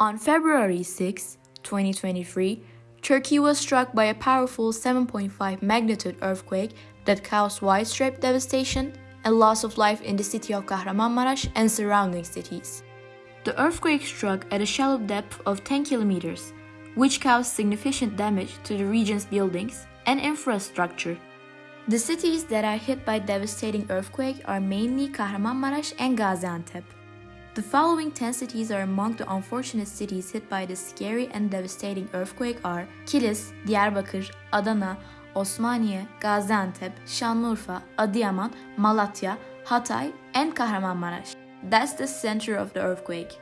On February 6, 2023, Turkey was struck by a powerful 7.5 magnitude earthquake that caused widespread devastation and loss of life in the city of Kahramanmaraş and surrounding cities. The earthquake struck at a shallow depth of 10 kilometers, which caused significant damage to the region's buildings and infrastructure. The cities that are hit by devastating earthquake are mainly Kahramanmaraş and Gaziantep. The following 10 cities are among the unfortunate cities hit by this scary and devastating earthquake are Kilis, Diyarbakır, Adana, Osmaniye, Gaziantep, Şanlıurfa, Adıyaman, Malatya, Hatay, and Kahramanmaraş. That's the center of the earthquake.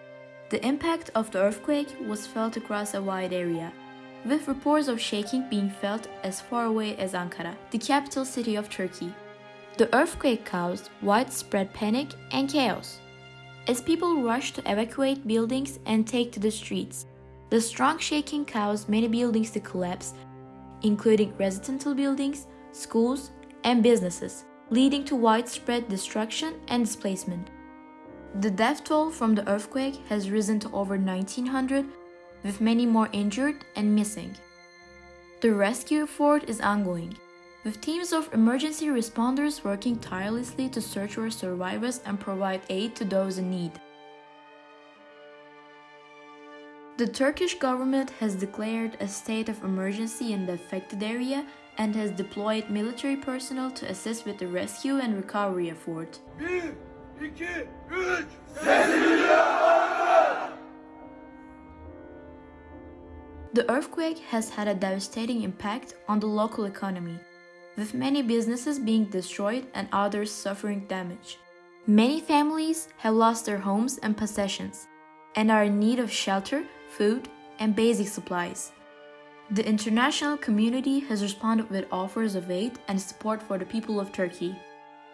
The impact of the earthquake was felt across a wide area, with reports of shaking being felt as far away as Ankara, the capital city of Turkey. The earthquake caused widespread panic and chaos as people rushed to evacuate buildings and take to the streets. The strong shaking caused many buildings to collapse, including residential buildings, schools, and businesses, leading to widespread destruction and displacement. The death toll from the earthquake has risen to over 1900, with many more injured and missing. The rescue effort is ongoing, with teams of emergency responders working tirelessly to search for survivors and provide aid to those in need. The Turkish government has declared a state of emergency in the affected area and has deployed military personnel to assist with the rescue and recovery effort. 1, 2, 3. The earthquake has had a devastating impact on the local economy, with many businesses being destroyed and others suffering damage. Many families have lost their homes and possessions and are in need of shelter, food, and basic supplies. The international community has responded with offers of aid and support for the people of Turkey.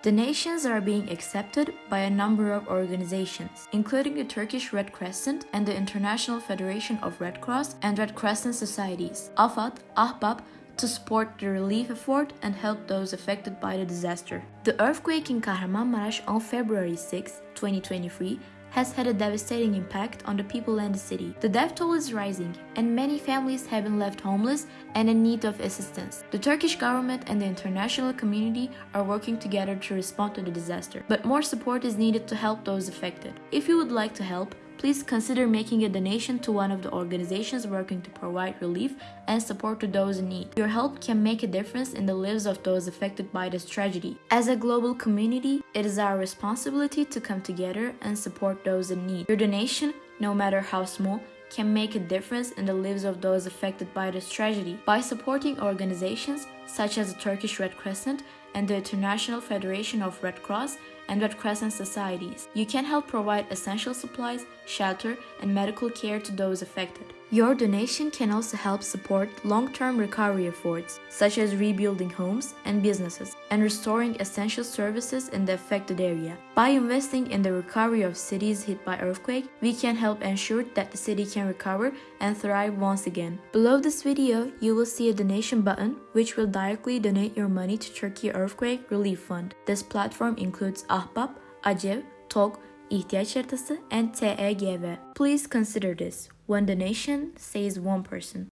Donations are being accepted by a number of organizations, including the Turkish Red Crescent and the International Federation of Red Cross and Red Crescent Societies, AFAD, AHBAP, to support the relief effort and help those affected by the disaster. The earthquake in Kahramanmaraş on February 6, 2023 has had a devastating impact on the people and the city. The death toll is rising, and many families have been left homeless and in need of assistance. The Turkish government and the international community are working together to respond to the disaster, but more support is needed to help those affected. If you would like to help, please consider making a donation to one of the organizations working to provide relief and support to those in need. Your help can make a difference in the lives of those affected by this tragedy. As a global community, it is our responsibility to come together and support those in need. Your donation, no matter how small, can make a difference in the lives of those affected by this tragedy. By supporting organizations such as the Turkish Red Crescent and the International Federation of Red Cross and Red Crescent societies, you can help provide essential supplies, shelter, and medical care to those affected. Your donation can also help support long-term recovery efforts, such as rebuilding homes and businesses, and restoring essential services in the affected area. By investing in the recovery of cities hit by earthquake, we can help ensure that the city can recover and thrive once again. Below this video, you will see a donation button which will directly donate your money to Turkey Earthquake Relief Fund. This platform includes Ahbap, Acev, TOG, ihtiyaç haritası, and TEGV. Please consider this. One donation saves one person.